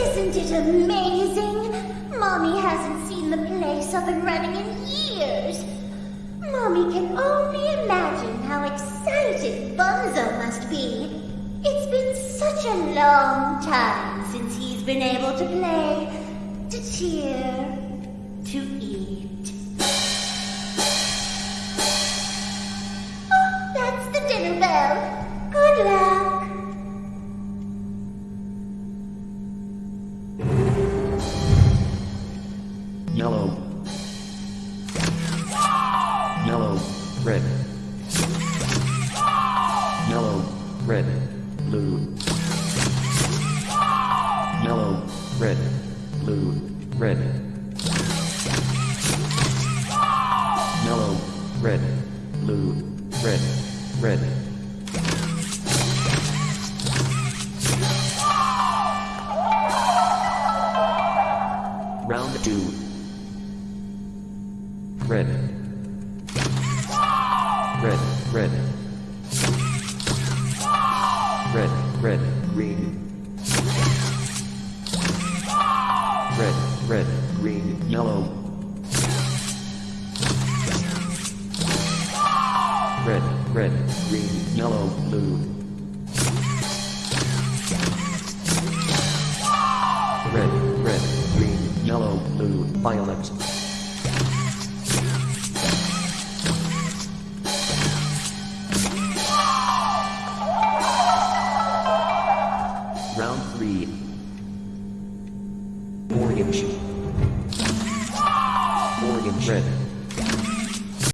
Isn't it amazing? Mommy hasn't seen the place up and running in years. Mommy can only imagine how excited Bunzo must be. It's been such a long time since he's been able to play, to cheer, to eat. Yellow. Yellow. Red. Yellow. Red. Blue. Yellow. Red. Blue. Red. Yellow. Red. Blue. Red. Red. red. Round 2 Reddit. Reddit, Reddit. Reddit, Reddit, green. Red, red, green, yellow. Red, red, green, yellow, blue. Red, red, green, yellow, blue, violet. greed. Morgan Sheep. Morgan Shredder.